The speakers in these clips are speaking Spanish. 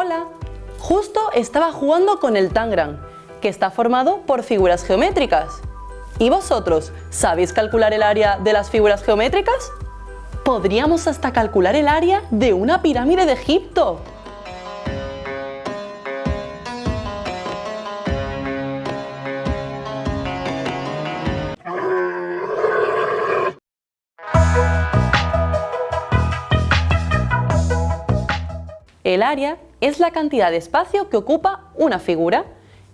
Hola, justo estaba jugando con el Tangram, que está formado por figuras geométricas. ¿Y vosotros, sabéis calcular el área de las figuras geométricas? Podríamos hasta calcular el área de una pirámide de Egipto. El área es la cantidad de espacio que ocupa una figura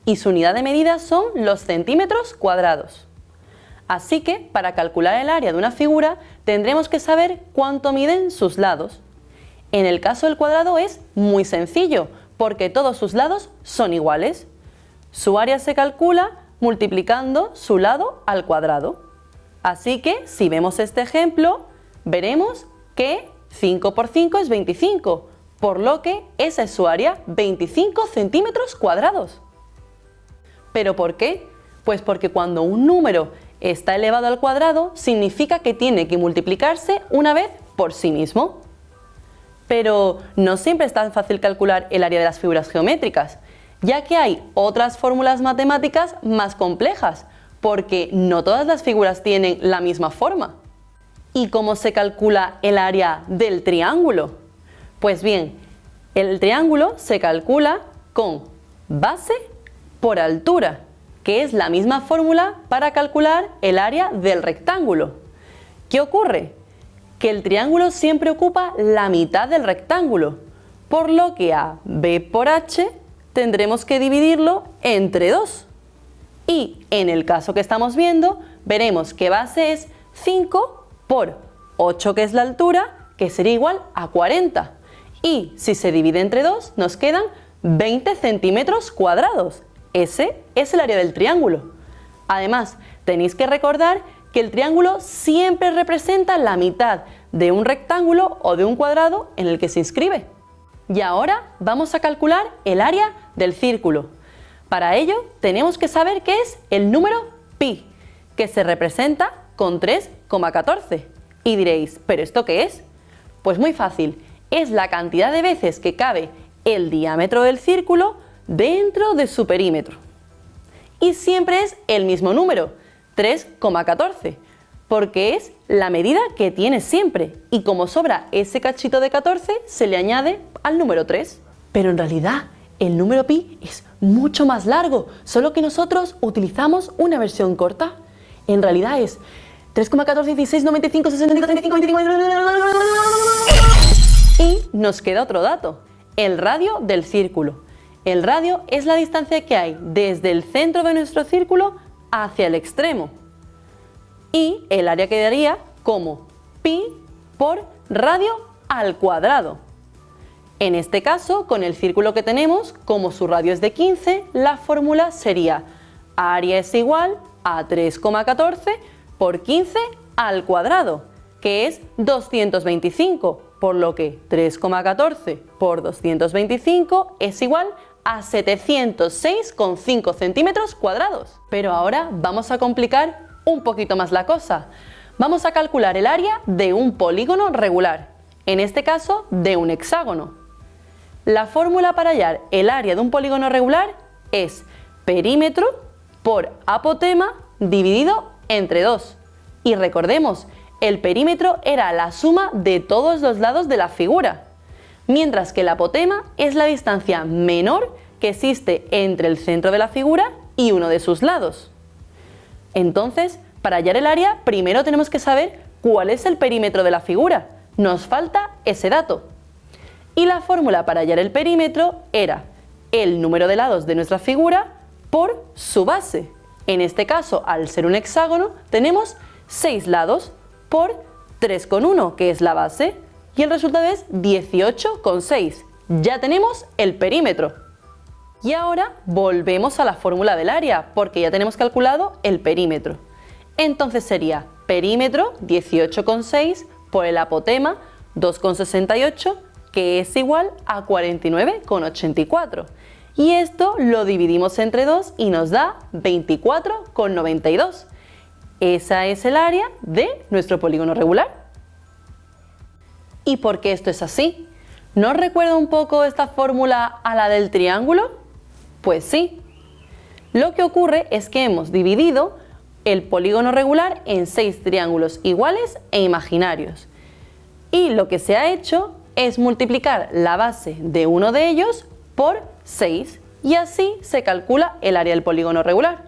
y su unidad de medida son los centímetros cuadrados. Así que, para calcular el área de una figura, tendremos que saber cuánto miden sus lados. En el caso del cuadrado es muy sencillo, porque todos sus lados son iguales. Su área se calcula multiplicando su lado al cuadrado. Así que, si vemos este ejemplo, veremos que 5 por 5 es 25, por lo que esa es su área 25 centímetros cuadrados. ¿Pero por qué? Pues porque cuando un número está elevado al cuadrado significa que tiene que multiplicarse una vez por sí mismo. Pero no siempre es tan fácil calcular el área de las figuras geométricas, ya que hay otras fórmulas matemáticas más complejas, porque no todas las figuras tienen la misma forma. ¿Y cómo se calcula el área del triángulo? Pues bien, el triángulo se calcula con base por altura, que es la misma fórmula para calcular el área del rectángulo. ¿Qué ocurre? Que el triángulo siempre ocupa la mitad del rectángulo, por lo que a b por h tendremos que dividirlo entre 2. Y en el caso que estamos viendo, veremos que base es 5 por 8 que es la altura, que sería igual a 40 y si se divide entre 2 nos quedan 20 centímetros cuadrados. Ese es el área del triángulo. Además, tenéis que recordar que el triángulo siempre representa la mitad de un rectángulo o de un cuadrado en el que se inscribe. Y ahora vamos a calcular el área del círculo. Para ello tenemos que saber qué es el número pi, que se representa con 3,14. Y diréis, ¿pero esto qué es? Pues muy fácil, es la cantidad de veces que cabe el diámetro del círculo dentro de su perímetro. Y siempre es el mismo número, 3,14, porque es la medida que tiene siempre y como sobra ese cachito de 14 se le añade al número 3. Pero en realidad el número pi es mucho más largo, solo que nosotros utilizamos una versión corta. En realidad es 3,14, 16, 95, 65, 35, 25... Y nos queda otro dato, el radio del círculo. El radio es la distancia que hay desde el centro de nuestro círculo hacia el extremo. Y el área quedaría como pi por radio al cuadrado. En este caso, con el círculo que tenemos, como su radio es de 15, la fórmula sería área es igual a 3,14 por 15 al cuadrado, que es 225 por lo que 3,14 por 225 es igual a 706,5 centímetros cuadrados. Pero ahora vamos a complicar un poquito más la cosa. Vamos a calcular el área de un polígono regular, en este caso de un hexágono. La fórmula para hallar el área de un polígono regular es perímetro por apotema dividido entre 2. Y recordemos el perímetro era la suma de todos los lados de la figura, mientras que el apotema es la distancia menor que existe entre el centro de la figura y uno de sus lados. Entonces, para hallar el área, primero tenemos que saber cuál es el perímetro de la figura. Nos falta ese dato. Y la fórmula para hallar el perímetro era el número de lados de nuestra figura por su base. En este caso, al ser un hexágono, tenemos 6 lados, por 3,1 que es la base y el resultado es 18,6. Ya tenemos el perímetro. Y ahora volvemos a la fórmula del área porque ya tenemos calculado el perímetro. Entonces sería perímetro 18,6 por el apotema 2,68 que es igual a 49,84. Y esto lo dividimos entre 2 y nos da 24,92. Esa es el área de nuestro polígono regular. ¿Y por qué esto es así? ¿No recuerda un poco esta fórmula a la del triángulo? Pues sí. Lo que ocurre es que hemos dividido el polígono regular en seis triángulos iguales e imaginarios. Y lo que se ha hecho es multiplicar la base de uno de ellos por 6 y así se calcula el área del polígono regular.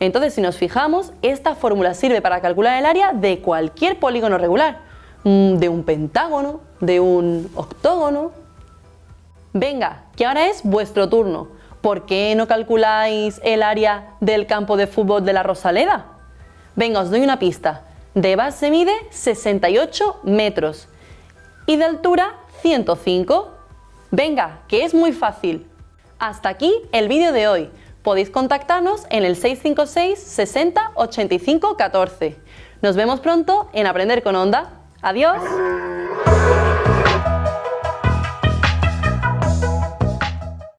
Entonces, si nos fijamos, esta fórmula sirve para calcular el área de cualquier polígono regular, mm, de un pentágono, de un octógono. Venga, que ahora es vuestro turno. ¿Por qué no calculáis el área del campo de fútbol de la Rosaleda? Venga, os doy una pista. De base mide 68 metros y de altura 105. Venga, que es muy fácil. Hasta aquí el vídeo de hoy. Podéis contactarnos en el 656 60 85 14. Nos vemos pronto en Aprender con Onda. ¡Adiós!